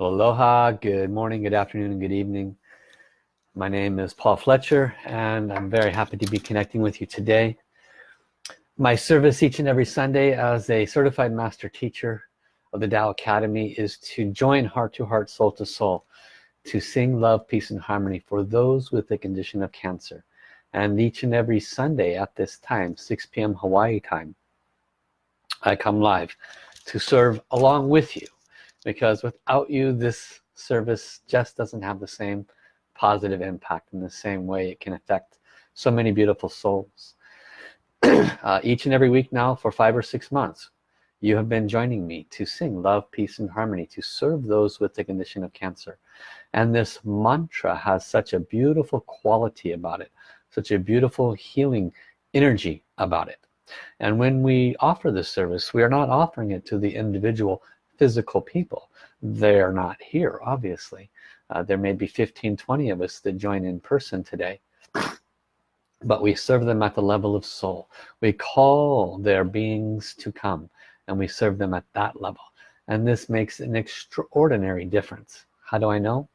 Aloha, good morning, good afternoon, and good evening. My name is Paul Fletcher and I'm very happy to be connecting with you today. My service each and every Sunday as a certified master teacher of the Tao Academy is to join heart to heart, soul to soul, to sing love, peace, and harmony for those with the condition of cancer. And each and every Sunday at this time, 6 p.m. Hawaii time, I come live to serve along with you because without you this service just doesn't have the same positive impact in the same way it can affect so many beautiful souls. Uh, each and every week now for five or six months you have been joining me to sing love peace and harmony to serve those with the condition of cancer. And this mantra has such a beautiful quality about it such a beautiful healing energy about it. And when we offer this service we are not offering it to the individual physical people. They're not here obviously. Uh, there may be 15 20 of us that join in person today but we serve them at the level of soul. We call their beings to come and we serve them at that level. And this makes an extraordinary difference. How do I know?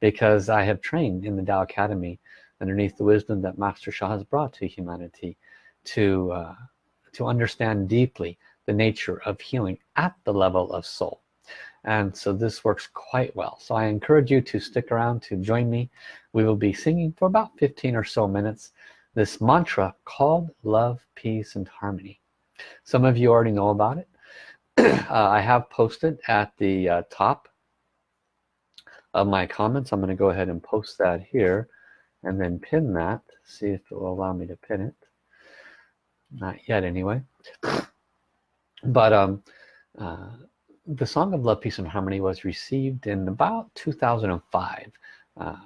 Because I have trained in the Tao Academy underneath the wisdom that Master Sha has brought to humanity to uh, to understand deeply the nature of healing at the level of soul. And so this works quite well. So I encourage you to stick around to join me. We will be singing for about 15 or so minutes this mantra called love peace and harmony. Some of you already know about it. Uh, I have posted at the uh, top of my comments. I'm going to go ahead and post that here and then pin that see if it will allow me to pin it. Not yet anyway but um, uh, the Song of Love, Peace and Harmony was received in about 2005. Uh,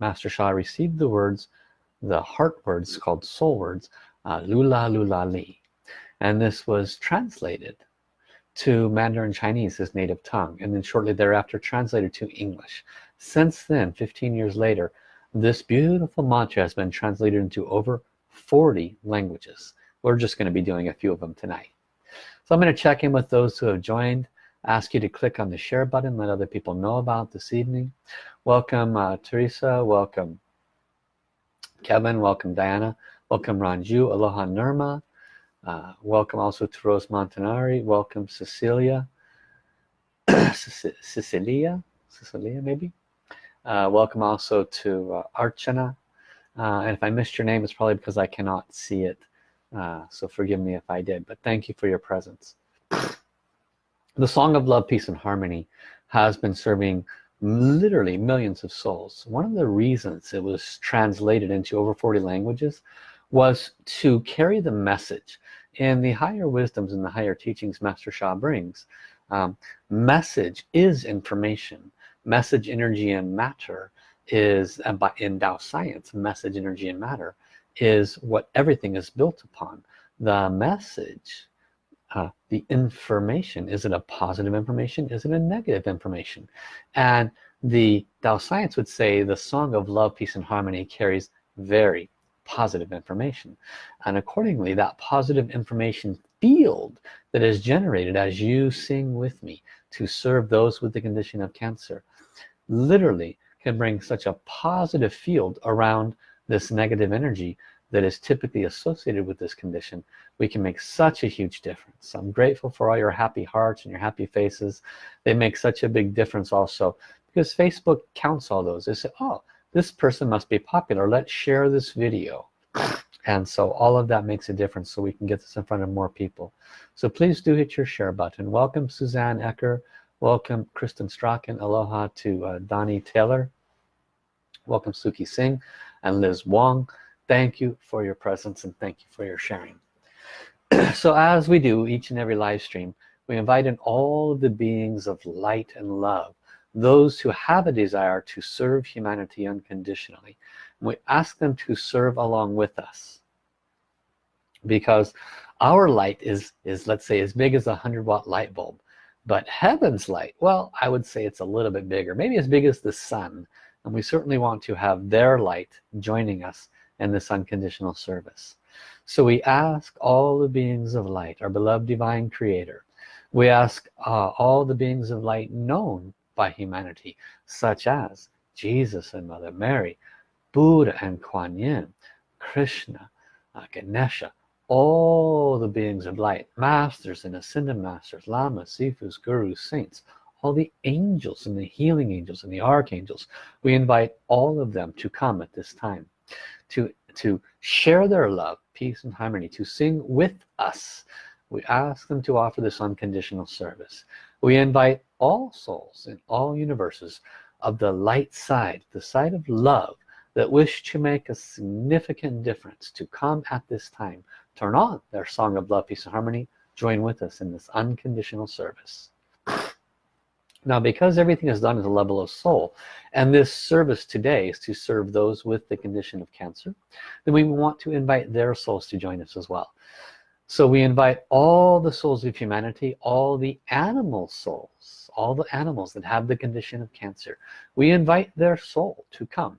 Master Sha received the words, the heart words called soul words, uh, Lula Lula Li. And this was translated to Mandarin Chinese, his native tongue, and then shortly thereafter translated to English. Since then, 15 years later, this beautiful mantra has been translated into over 40 languages. We're just going to be doing a few of them tonight. So I'm going to check in with those who have joined ask you to click on the share button let other people know about this evening. Welcome uh, Teresa welcome Kevin welcome Diana welcome Ranju Aloha Nirma uh, welcome also to Rose Montanari welcome Cecilia Cecilia Cecilia maybe? Uh, welcome also to uh, Archana. Uh, and if I missed your name it's probably because I cannot see it uh, so forgive me if I did but thank you for your presence. The song of love peace and harmony has been serving literally millions of souls. One of the reasons it was translated into over 40 languages was to carry the message in the higher wisdoms and the higher teachings Master Sha brings. Um, message is information. Message energy and matter is by in Tao science message energy and matter is what everything is built upon. The message uh, the information is it a positive information? Is it a negative information? And the Tao science would say the song of love peace and harmony carries very positive information. And accordingly that positive information field that is generated as you sing with me to serve those with the condition of cancer literally can bring such a positive field around this negative energy that is typically associated with this condition we can make such a huge difference. I'm grateful for all your happy hearts and your happy faces. They make such a big difference also because Facebook counts all those. They say oh this person must be popular. Let's share this video. And so all of that makes a difference so we can get this in front of more people. So please do hit your share button. Welcome Suzanne Ecker. Welcome Kristen Strachan. Aloha to uh, Donnie Taylor. Welcome Suki Singh and Liz Wong thank you for your presence and thank you for your sharing. So as we do each and every live stream we invite in all of the beings of light and love those who have a desire to serve humanity unconditionally. We ask them to serve along with us. Because our light is is let's say as big as a hundred watt light bulb but heaven's light well I would say it's a little bit bigger maybe as big as the sun and we certainly want to have their light joining us in this unconditional service. So we ask all the beings of light our beloved divine creator. We ask uh, all the beings of light known by humanity such as Jesus and Mother Mary Buddha and Kuan Yin Krishna uh, Ganesha all the beings of light masters and ascended masters lamas sifus gurus saints all the angels and the healing angels and the archangels. We invite all of them to come at this time to to share their love peace and harmony to sing with us. We ask them to offer this unconditional service. We invite all souls in all universes of the light side the side of love that wish to make a significant difference to come at this time. Turn on their song of love peace and harmony. Join with us in this unconditional service now because everything is done at the level of soul and this service today is to serve those with the condition of cancer then we want to invite their souls to join us as well. So we invite all the souls of humanity all the animal souls all the animals that have the condition of cancer we invite their soul to come.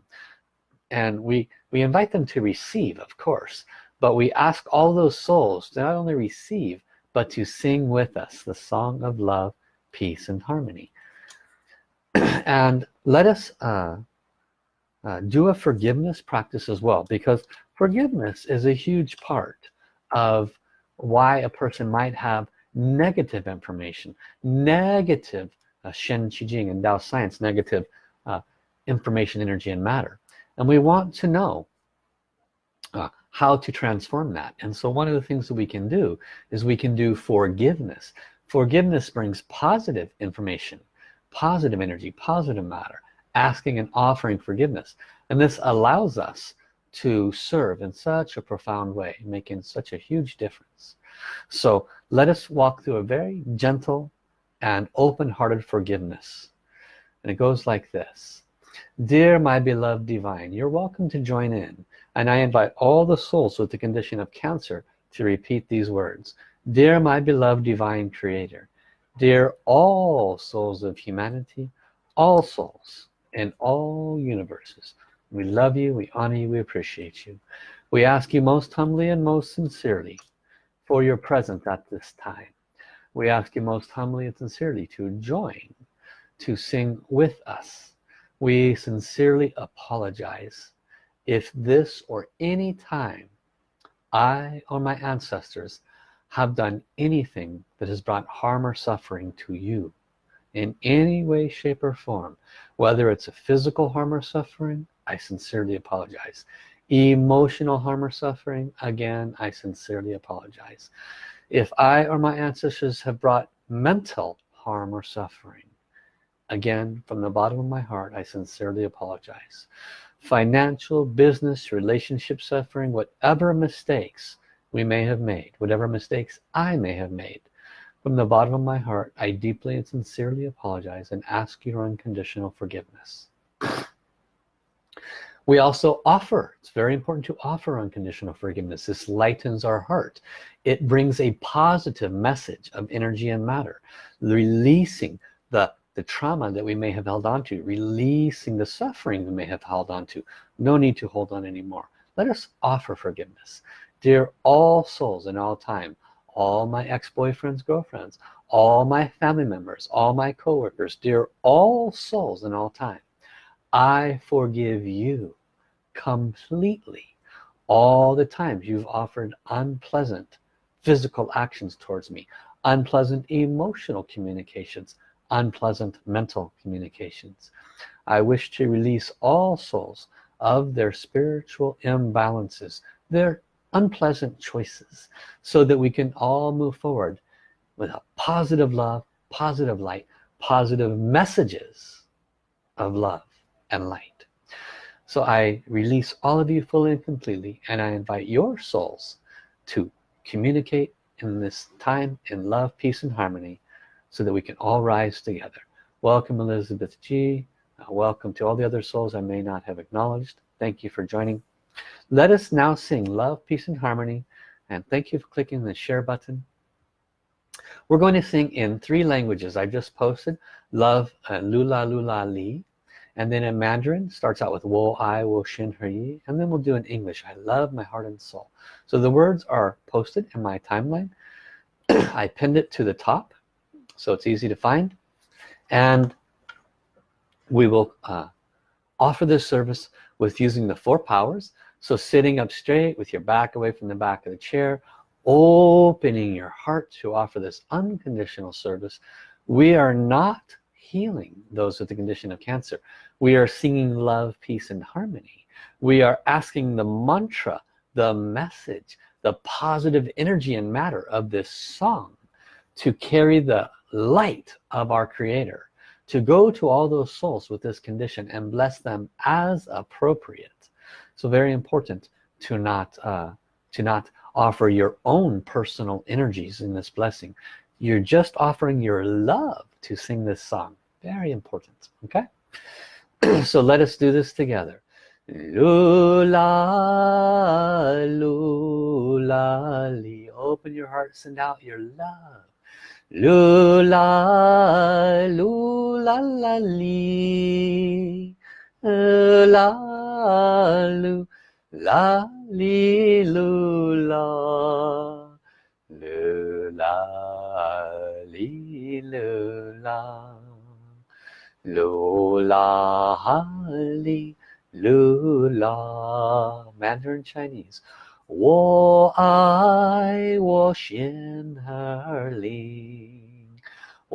And we we invite them to receive of course but we ask all those souls to not only receive but to sing with us the song of love peace and harmony and let us uh, uh, do a forgiveness practice as well because forgiveness is a huge part of why a person might have negative information negative uh, Shen Qi Jing and Dao science negative uh, information energy and matter. And we want to know uh, how to transform that. And so one of the things that we can do is we can do forgiveness. Forgiveness brings positive information positive energy positive matter asking and offering forgiveness. And this allows us to serve in such a profound way making such a huge difference. So let us walk through a very gentle and open-hearted forgiveness. And it goes like this. Dear my beloved divine you're welcome to join in and I invite all the souls with the condition of cancer to repeat these words. Dear my beloved divine creator dear all souls of humanity all souls in all universes. We love you we honor you we appreciate you. We ask you most humbly and most sincerely for your presence at this time. We ask you most humbly and sincerely to join to sing with us. We sincerely apologize if this or any time I or my ancestors have done anything that has brought harm or suffering to you in any way shape or form whether it's a physical harm or suffering I sincerely apologize. Emotional harm or suffering again I sincerely apologize. If I or my ancestors have brought mental harm or suffering again from the bottom of my heart I sincerely apologize. Financial business relationship suffering whatever mistakes we may have made whatever mistakes I may have made. From the bottom of my heart I deeply and sincerely apologize and ask your unconditional forgiveness. We also offer it's very important to offer unconditional forgiveness. This lightens our heart. It brings a positive message of energy and matter releasing the the trauma that we may have held on to releasing the suffering we may have held on to. No need to hold on anymore. Let us offer forgiveness dear all souls in all time all my ex-boyfriends girlfriends all my family members all my co-workers dear all souls in all time I forgive you completely all the times you've offered unpleasant physical actions towards me unpleasant emotional communications unpleasant mental communications. I wish to release all souls of their spiritual imbalances their unpleasant choices so that we can all move forward with a positive love positive light positive messages of love and light. So I release all of you fully and completely and I invite your souls to communicate in this time in love peace and harmony so that we can all rise together. Welcome Elizabeth G. Uh, welcome to all the other souls I may not have acknowledged. Thank you for joining let us now sing love peace and harmony and thank you for clicking the share button. We're going to sing in three languages. I just posted love uh, lula lula li and then in Mandarin starts out with wo I wo shin he and then we'll do in English. I love my heart and soul. So the words are posted in my timeline. I pinned it to the top so it's easy to find. And we will uh, offer this service with using the four powers so sitting up straight with your back away from the back of the chair opening your heart to offer this unconditional service we are not healing those with the condition of cancer. We are singing love peace and harmony. We are asking the mantra the message the positive energy and matter of this song to carry the light of our creator to go to all those souls with this condition and bless them as appropriate so very important to not uh, to not offer your own personal energies in this blessing. You're just offering your love to sing this song. Very important okay? So let us do this together. Lula lula li open your heart send out your love. Lula lula la li la lu la li lula lula li lula lula li lula Mandarin Chinese 我爱我心儿 灵，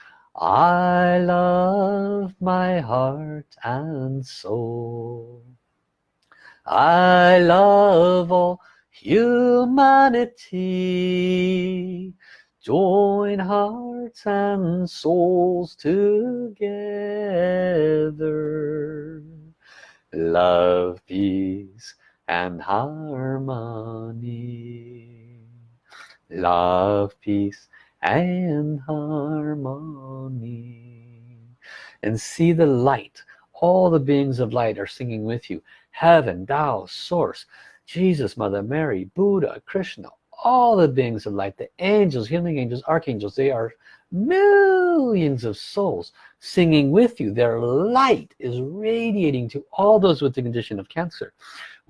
I love my heart and soul. I love all humanity. Join hearts and souls together. Love peace and harmony. Love peace and harmony. And see the light. All the beings of light are singing with you. Heaven Tao source Jesus Mother Mary Buddha Krishna all the beings of light the angels healing angels archangels they are millions of souls singing with you. Their light is radiating to all those with the condition of cancer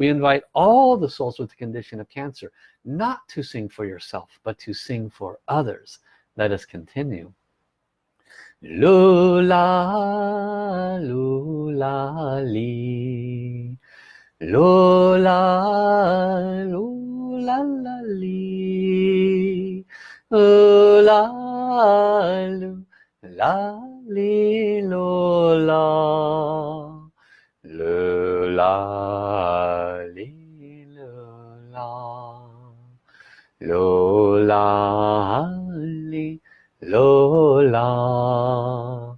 we invite all the souls with the condition of cancer not to sing for yourself but to sing for others. Let us continue. Li. Lula lula la 罗拉，里罗拉，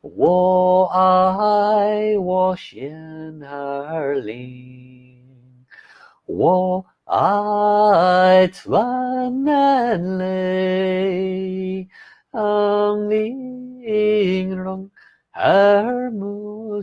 我爱我心儿里，我爱穿能哩，爱你永，耳目。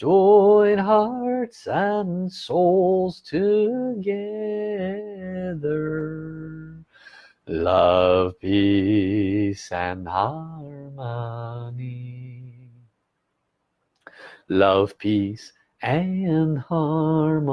join hearts and souls together. Love peace and harmony. Love peace and harmony.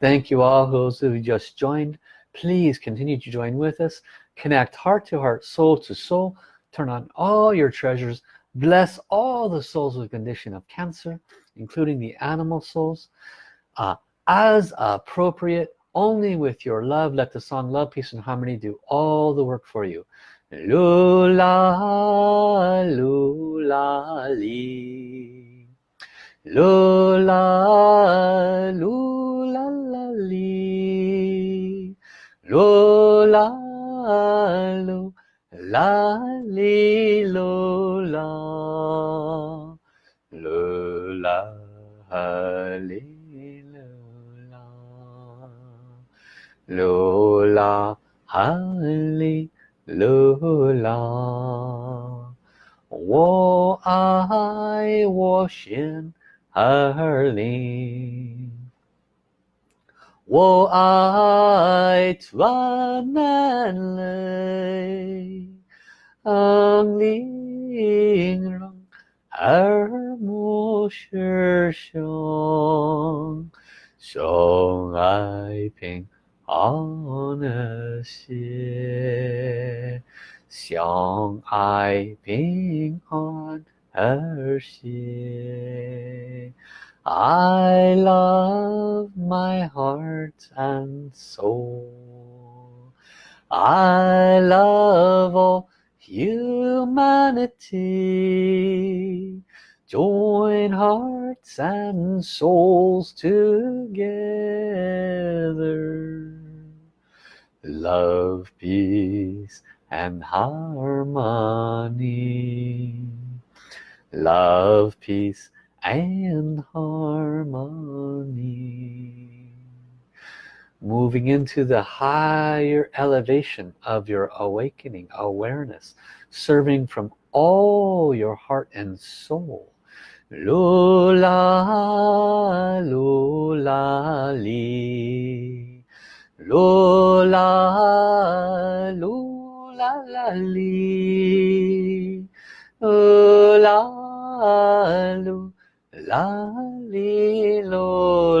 Thank you all those who just joined. Please continue to join with us. Connect heart to heart soul to soul. Turn on all your treasures bless all the souls with condition of cancer including the animal souls. Uh, as appropriate only with your love let the song love peace and harmony do all the work for you. Lula lula li. Lula lula la li. Lula lula 噜啦哩噜啦，噜啦哩噜啦，噜啦哩噜啦，我爱我心儿灵。我爱转难泪， 玲珑耳目是胸，胸爱平安的心，相爱平安而心。I love my heart and soul I love all humanity Join hearts and souls together. Love, peace and harmony. Love, peace and harmony moving into the higher elevation of your awakening awareness serving from all your heart and soul. Lula lula li. Lula lula la li. Lula lula li lo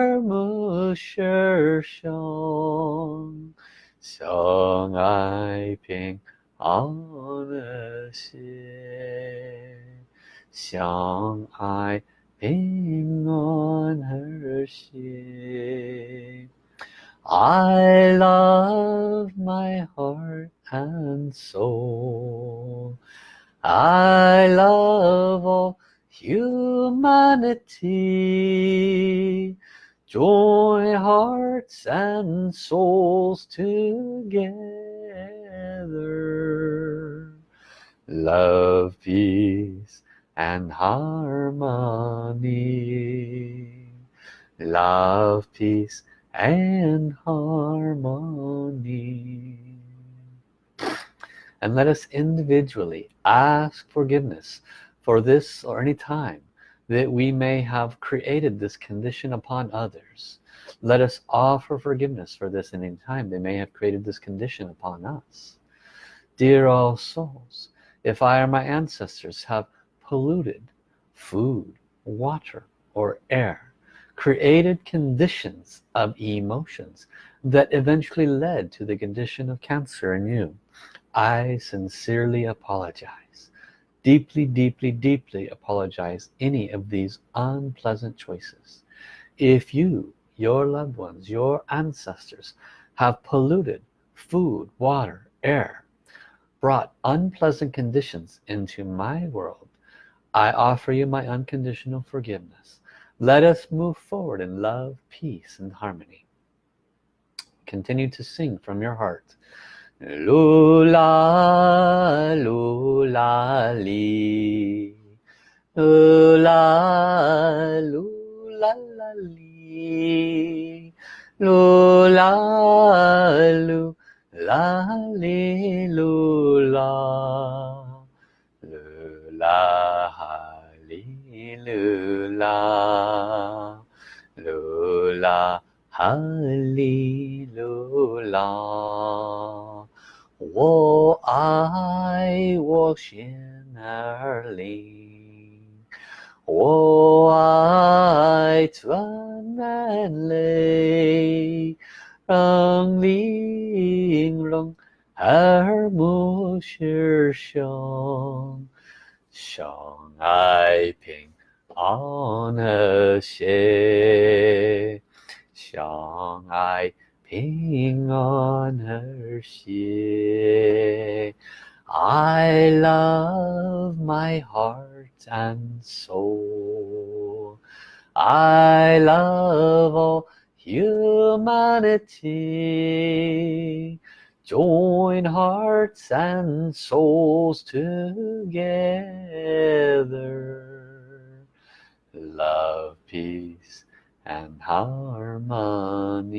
目是胸，相爱平安的心，相爱平安而心。I love my heart and soul I love all humanity join hearts and souls together. Love peace and harmony. Love peace and harmony. And let us individually ask forgiveness for this or any time that we may have created this condition upon others. Let us offer forgiveness for this any time they may have created this condition upon us. Dear all souls if I or my ancestors have polluted food water or air created conditions of emotions that eventually led to the condition of cancer in you I sincerely apologize deeply deeply deeply apologize any of these unpleasant choices. If you your loved ones your ancestors have polluted food water air brought unpleasant conditions into my world I offer you my unconditional forgiveness. Let us move forward in love peace and harmony. Continue to sing from your heart lula lula li. Lula lula la li. Lula lula li lula. Lula lu la lu la ha 弦儿，我爱转难泪，让玲珑耳目失声，相爱平安和谐，相爱平安和谐。I love my heart and soul. I love all humanity. Join hearts and souls together. Love, peace, and harmony.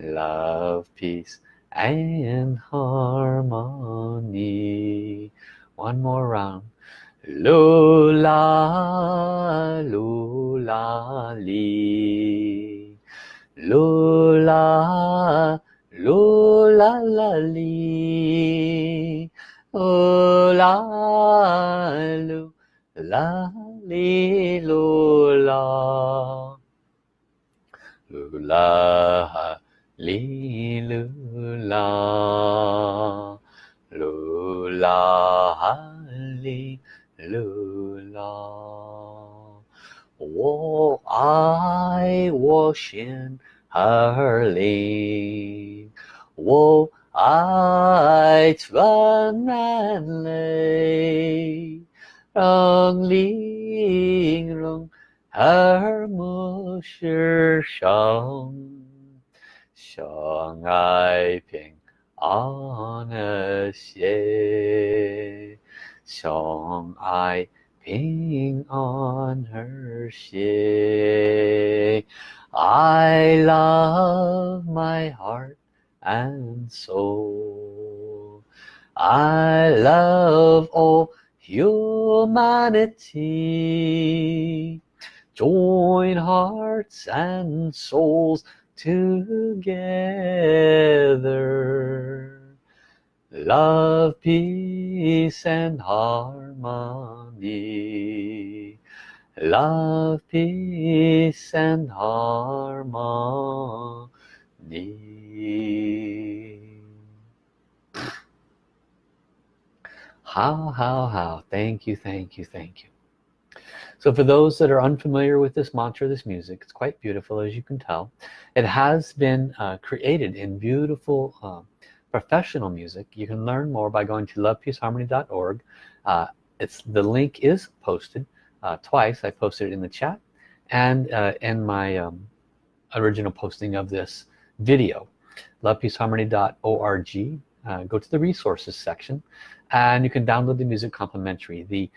Love, peace, and harmony. One more round. Lula lula li. Lula lula la lula lula. Lula lula lula la lula hallelujah. Oh, I wash in her lake. Oh, I run and lay. Rong ling rong her musher shong. 相爱平安和谐，相爱平安和谐。I love my heart and soul. I love all humanity. Join hearts and souls together. Love peace and harmony. Love peace and harmony. How how how. Thank you thank you thank you so for those that are unfamiliar with this mantra this music it's quite beautiful as you can tell. It has been uh, created in beautiful uh, professional music. You can learn more by going to lovepeaceharmony.org uh, it's the link is posted uh, twice. I posted it in the chat and uh, in my um, original posting of this video. lovepeaceharmony.org uh, go to the resources section and you can download the music complimentary. The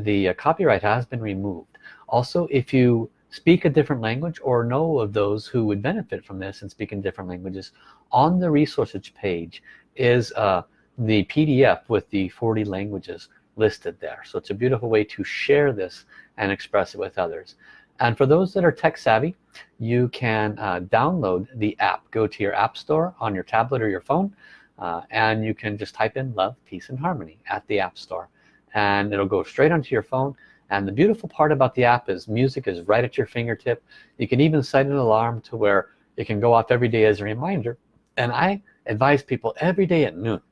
the uh, copyright has been removed. Also if you speak a different language or know of those who would benefit from this and speak in different languages on the resources page is uh, the PDF with the 40 languages listed there. So it's a beautiful way to share this and express it with others. And for those that are tech savvy you can uh, download the app. Go to your app store on your tablet or your phone uh, and you can just type in love peace and harmony at the App Store and it'll go straight onto your phone. And the beautiful part about the app is music is right at your fingertip. You can even set an alarm to where it can go off every day as a reminder. And I advise people every day at noon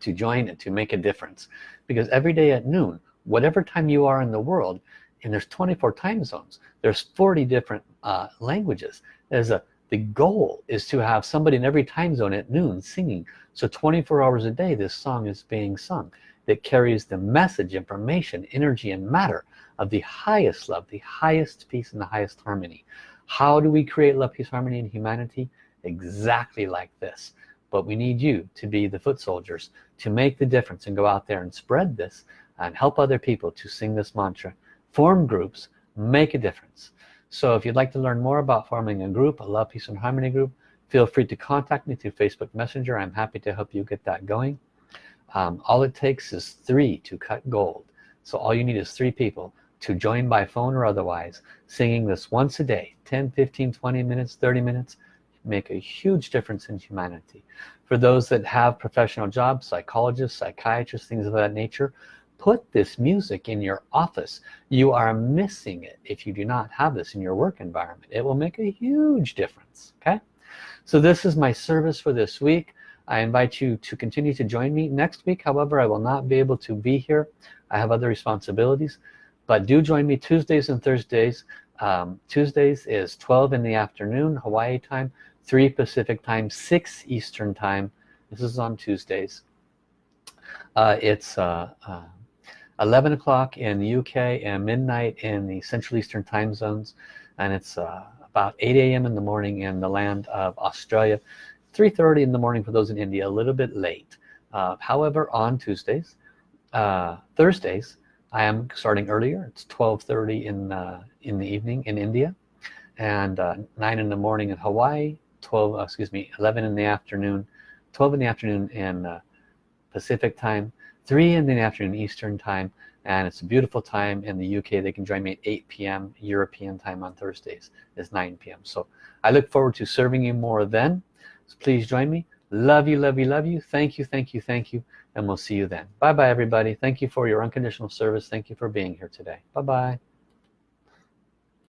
to join and to make a difference. Because every day at noon whatever time you are in the world and there's 24 time zones there's 40 different uh, languages. There's a the goal is to have somebody in every time zone at noon singing. So 24 hours a day this song is being sung that carries the message information energy and matter of the highest love the highest peace and the highest harmony. How do we create love peace harmony and humanity? Exactly like this. But we need you to be the foot soldiers to make the difference and go out there and spread this and help other people to sing this mantra. Form groups make a difference. So if you'd like to learn more about forming a group a love peace and harmony group feel free to contact me through Facebook Messenger. I'm happy to help you get that going um, all it takes is three to cut gold. So all you need is three people to join by phone or otherwise singing this once a day 10 15 20 minutes 30 minutes make a huge difference in humanity. For those that have professional jobs psychologists psychiatrists things of that nature put this music in your office. You are missing it if you do not have this in your work environment. It will make a huge difference okay? So this is my service for this week I invite you to continue to join me next week. However I will not be able to be here. I have other responsibilities. But do join me Tuesdays and Thursdays. Um, Tuesdays is 12 in the afternoon Hawaii time 3 Pacific time 6 Eastern time. This is on Tuesdays. Uh, it's uh, uh, 11 o'clock in the UK and midnight in the Central Eastern time zones. And it's uh, about 8 a.m. in the morning in the land of Australia 3:30 in the morning for those in India a little bit late uh, however on Tuesdays uh, Thursdays I am starting earlier it's 12:30 in uh, in the evening in India and uh, 9 in the morning in Hawaii 12 uh, excuse me 11 in the afternoon 12 in the afternoon in uh, Pacific time 3 in the afternoon Eastern time and it's a beautiful time in the UK they can join me at 8 p.m. European time on Thursdays it's 9 p.m. so I look forward to serving you more then please join me. Love you love you love you. Thank you thank you thank you. And we'll see you then. Bye bye everybody. Thank you for your unconditional service. Thank you for being here today. Bye bye